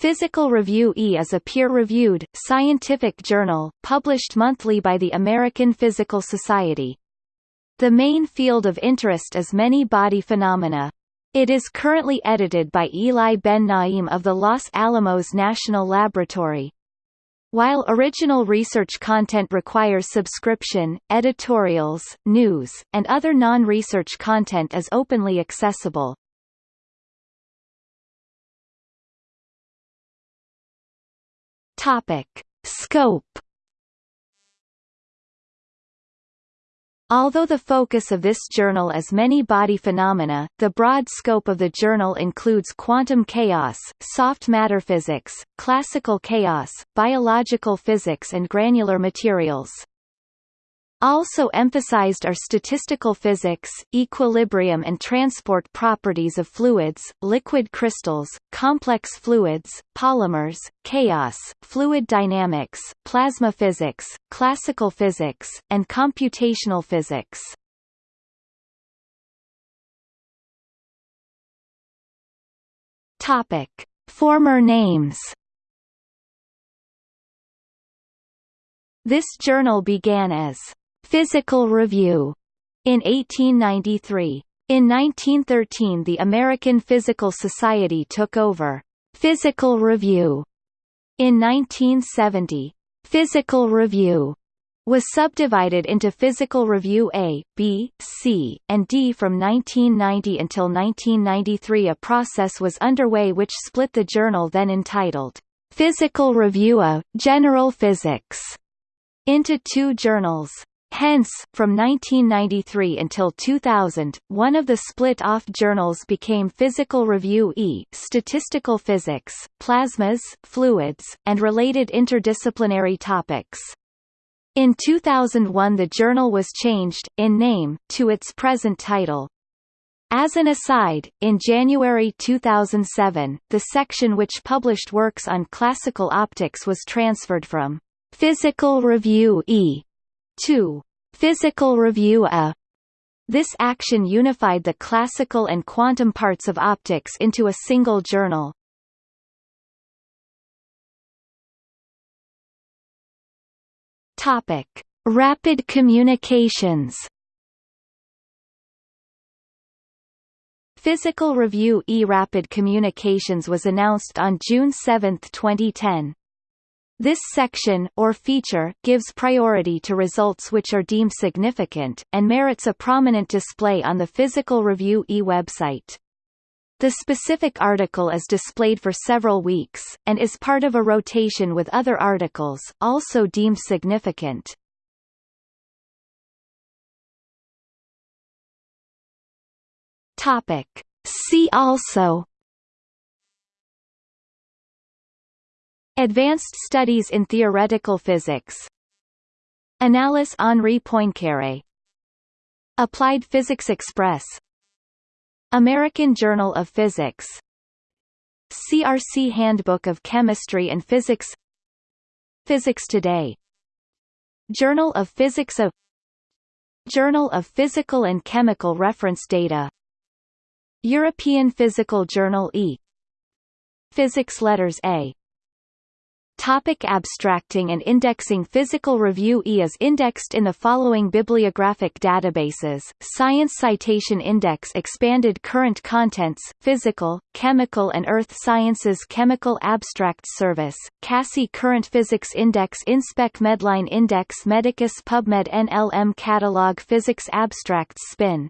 Physical Review E is a peer-reviewed, scientific journal, published monthly by the American Physical Society. The main field of interest is many body phenomena. It is currently edited by Eli Ben Naim of the Los Alamos National Laboratory. While original research content requires subscription, editorials, news, and other non-research content is openly accessible. Topic. Scope Although the focus of this journal is many body phenomena, the broad scope of the journal includes quantum chaos, soft matter physics, classical chaos, biological physics and granular materials. Also emphasized are statistical physics, equilibrium and transport properties of fluids, liquid crystals, complex fluids, polymers, chaos, fluid dynamics, plasma physics, classical physics, and computational physics. Topic: Former names This journal began as Physical Review in 1893. In 1913 the American Physical Society took over Physical Review. In 1970, Physical Review was subdivided into Physical Review A, B, C, and D from 1990 until 1993 a process was underway which split the journal then entitled Physical Review A, General Physics into two journals. Hence, from 1993 until 2000, one of the split-off journals became Physical Review E Statistical Physics, Plasmas, Fluids, and related interdisciplinary topics. In 2001 the journal was changed, in name, to its present title. As an aside, in January 2007, the section which published works on classical optics was transferred from Physical Review E 2. Physical Review A. This action unified the classical and quantum parts of optics into a single journal. Topic: Rapid communications. Physical Review E Rapid Communications was announced on June 7, 2010. This section or feature gives priority to results which are deemed significant, and merits a prominent display on the Physical Review E website. The specific article is displayed for several weeks, and is part of a rotation with other articles, also deemed significant. Topic. See also Advanced Studies in Theoretical Physics. Annales Henri Poincaré. Applied Physics Express. American Journal of Physics. CRC Handbook of Chemistry and Physics. Physics Today. Journal of Physics of Journal of Physical and Chemical Reference Data. European Physical Journal E. Physics Letters A Topic abstracting and indexing Physical Review E is indexed in the following bibliographic databases, Science Citation Index Expanded Current Contents, Physical, Chemical and Earth Sciences Chemical Abstracts Service, CASSI Current Physics Index Inspec Medline Index Medicus PubMed NLM Catalog Physics Abstracts Spin,